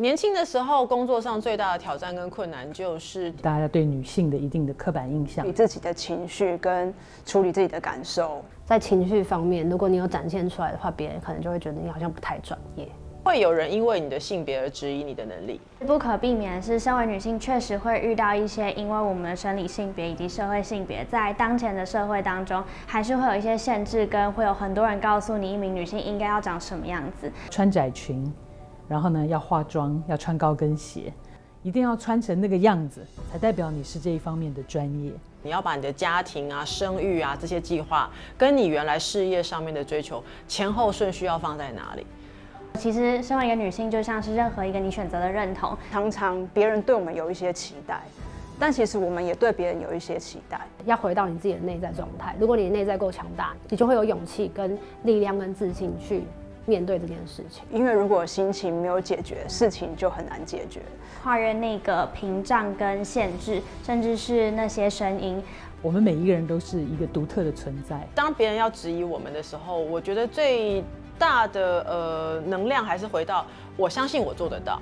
年轻的时候，工作上最大的挑战跟困难就是大家对女性的一定的刻板印象你。自己的情绪跟处理自己的感受。在情绪方面，如果你有展现出来的话，别人可能就会觉得你好像不太专业。会有人因为你的性别而质疑你的能力。不可避免的是，身为女性确实会遇到一些因为我们的生理性别以及社会性别，在当前的社会当中，还是会有一些限制，跟会有很多人告诉你一名女性应该要长什么样子。穿窄裙，然后呢要化妆，要穿高跟鞋，一定要穿成那个样子，才代表你是这一方面的专业。你要把你的家庭啊、生育啊这些计划，跟你原来事业上面的追求前后顺序要放在哪里？其实，身为一个女性，就像是任何一个你选择的认同，常常别人对我们有一些期待，但其实我们也对别人有一些期待。要回到你自己的内在状态。如果你的内在够强大，你就会有勇气、跟力量、跟自信去面对这件事情。因为如果心情没有解决，事情就很难解决。跨越那个屏障跟限制，甚至是那些声音。我们每一个人都是一个独特的存在。当别人要质疑我们的时候，我觉得最大的呃能量还是回到我相信我做得到。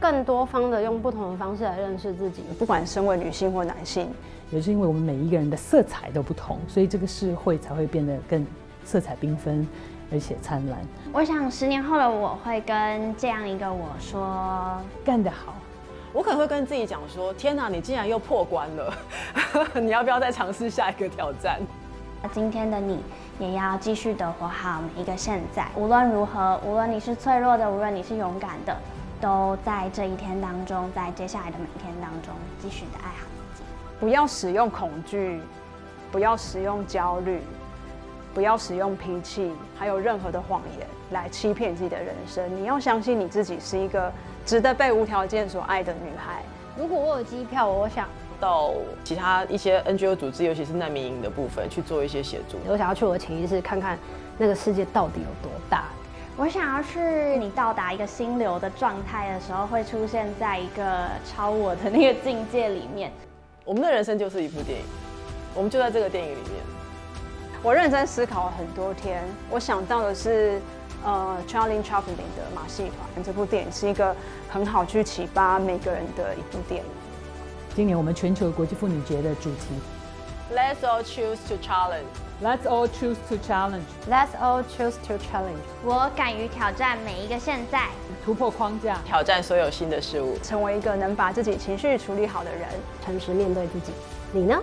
更多方的用不同的方式来认识自己。不管身为女性或男性，也是因为我们每一个人的色彩都不同，所以这个社会才会变得更色彩缤纷，而且灿烂。我想十年后的我会跟这样一个我说，干得好！我可能会跟自己讲说：天哪，你竟然又破关了，你要不要再尝试下一个挑战？今天的你也要继续的活好每一个现在。无论如何，无论你是脆弱的，无论你是勇敢的，都在这一天当中，在接下来的每一天当中，继续的爱好自己。不要使用恐惧，不要使用焦虑，不要使用脾气，还有任何的谎言来欺骗自己的人生。你要相信你自己是一个值得被无条件所爱的女孩。如果我有机票，我想到其他一些 NGO 组织，尤其是难民营的部分去做一些协助。我想要去我的潜意识看看那个世界到底有多大。我想要去你到达一个心流的状态的时候，会出现在一个超我的那个境界里面。我们的人生就是一部电影，我们就在这个电影里面。我认真思考了很多天，我想到的是，呃，Charlie Chaplin 的《马戏团》这部电影是一个很好去启发每个人的一部电影。今年我们全球国际妇女节的主题 Let's all choose to challenge。，Let's all choose to challenge，Let's all choose to challenge。我敢于挑战每一个现在。突破框架。挑战所有新的事物。成为一个能把自己情绪处理好的人。诚实面对自己。你呢？